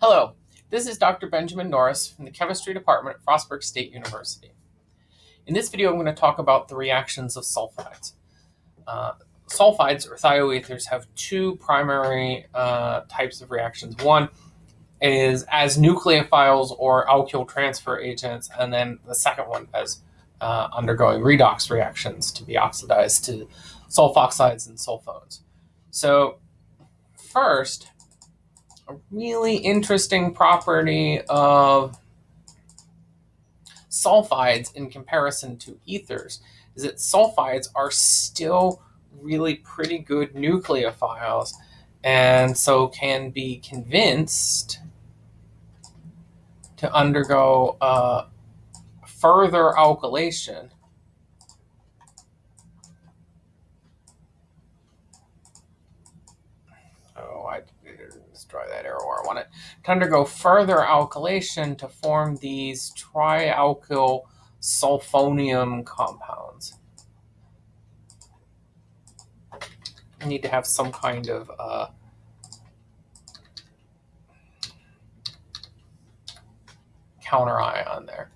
Hello, this is Dr. Benjamin Norris from the Chemistry Department at Frostburg State University. In this video, I'm going to talk about the reactions of sulfides. Uh, sulfides or thioethers have two primary uh, types of reactions. One is as nucleophiles or alkyl transfer agents, and then the second one as uh, undergoing redox reactions to be oxidized to sulfoxides and sulfones. So first, a really interesting property of sulfides in comparison to ethers is that sulfides are still really pretty good nucleophiles and so can be convinced to undergo uh, further alkylation try that arrow I want it, to undergo further alkylation to form these trialkyl sulfonium compounds. I need to have some kind of uh, counter ion there.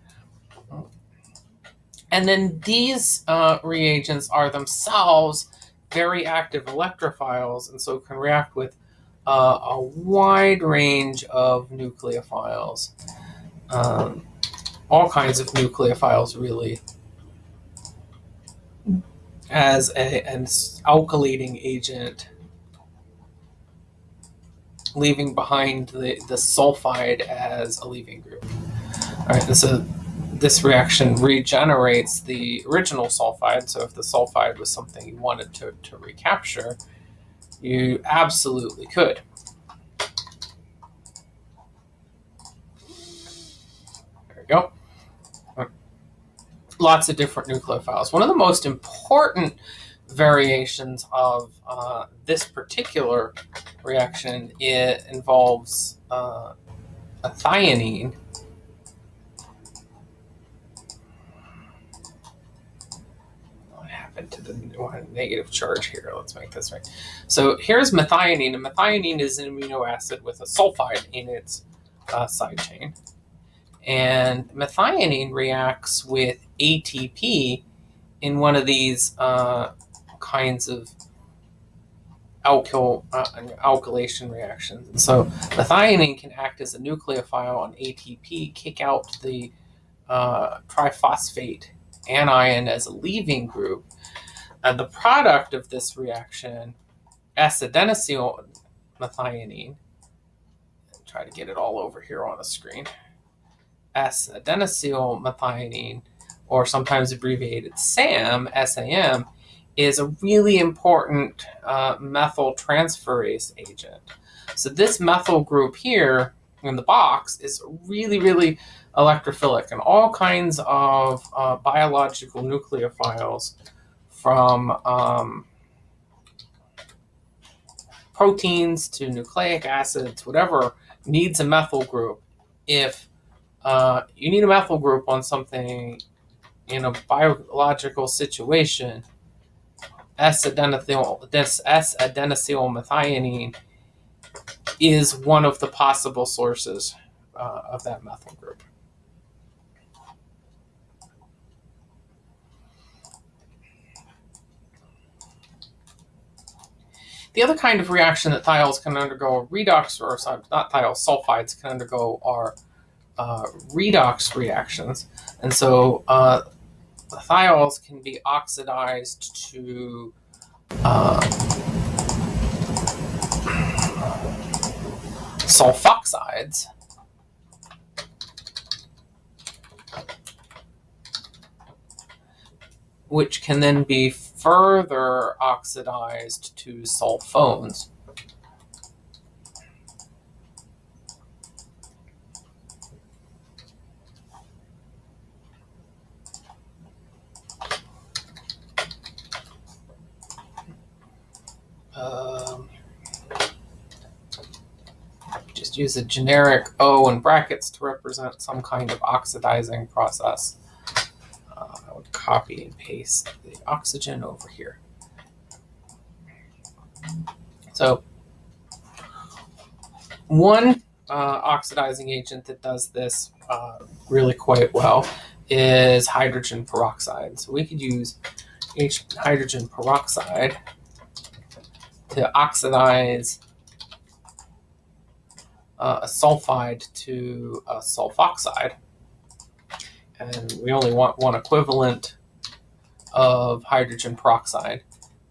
And then these uh, reagents are themselves very active electrophiles and so can react with uh, a wide range of nucleophiles, um, all kinds of nucleophiles, really, as a, an alkylating agent, leaving behind the, the sulfide as a leaving group. All right, and so this reaction regenerates the original sulfide. So if the sulfide was something you wanted to, to recapture, you absolutely could. There we go. Lots of different nucleophiles. One of the most important variations of uh, this particular reaction it involves uh, a thionine to the negative charge here. Let's make this right. So here's methionine, and methionine is an amino acid with a sulfide in its uh, side chain. And methionine reacts with ATP in one of these uh, kinds of alkyl uh, alkylation reactions. so methionine can act as a nucleophile on ATP, kick out the uh, triphosphate anion as a leaving group, and the product of this reaction, S-adenosyl methionine, try to get it all over here on the screen, S-adenosyl methionine, or sometimes abbreviated SAM, SAM, is a really important uh, methyl transferase agent. So this methyl group here in the box is really, really electrophilic, and all kinds of uh, biological nucleophiles from um, proteins to nucleic acids, whatever, needs a methyl group. If uh, you need a methyl group on something in a biological situation, S-adenosylmethionine is one of the possible sources uh, of that methyl group. The other kind of reaction that thiols can undergo redox, or sorry, not thiols, sulfides can undergo are uh, redox reactions. And so uh, thiols can be oxidized to uh, sulfoxides. which can then be further oxidized to sulfones. Um, just use a generic O in brackets to represent some kind of oxidizing process copy and paste the oxygen over here. So one uh, oxidizing agent that does this uh, really quite well is hydrogen peroxide. So we could use H hydrogen peroxide to oxidize uh, a sulfide to a sulfoxide. And we only want one equivalent of hydrogen peroxide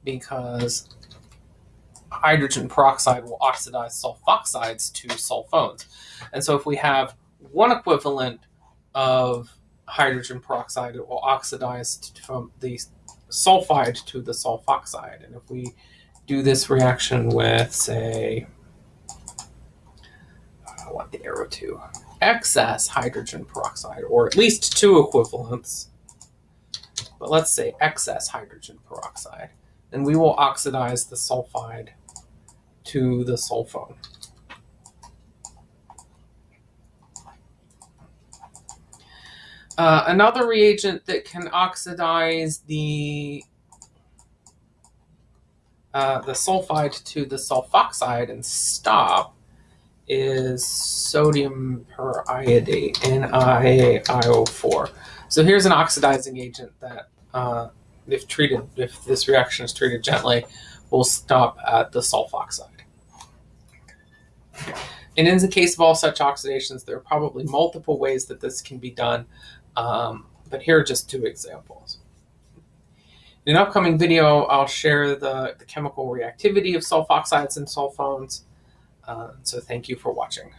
because hydrogen peroxide will oxidize sulfoxides to sulfones. And so if we have one equivalent of hydrogen peroxide, it will oxidize from the sulfide to the sulfoxide. And if we do this reaction with, say, I want the arrow to, excess hydrogen peroxide, or at least two equivalents, but let's say excess hydrogen peroxide, then we will oxidize the sulfide to the sulfone. Uh, another reagent that can oxidize the uh, the sulfide to the sulfoxide and stop is sodium periodate, NaIO4. So here's an oxidizing agent that, uh, if treated, if this reaction is treated gently, will stop at the sulfoxide. And in the case of all such oxidations, there are probably multiple ways that this can be done, um, but here are just two examples. In an upcoming video, I'll share the, the chemical reactivity of sulfoxides and sulfones. Uh, so thank you for watching.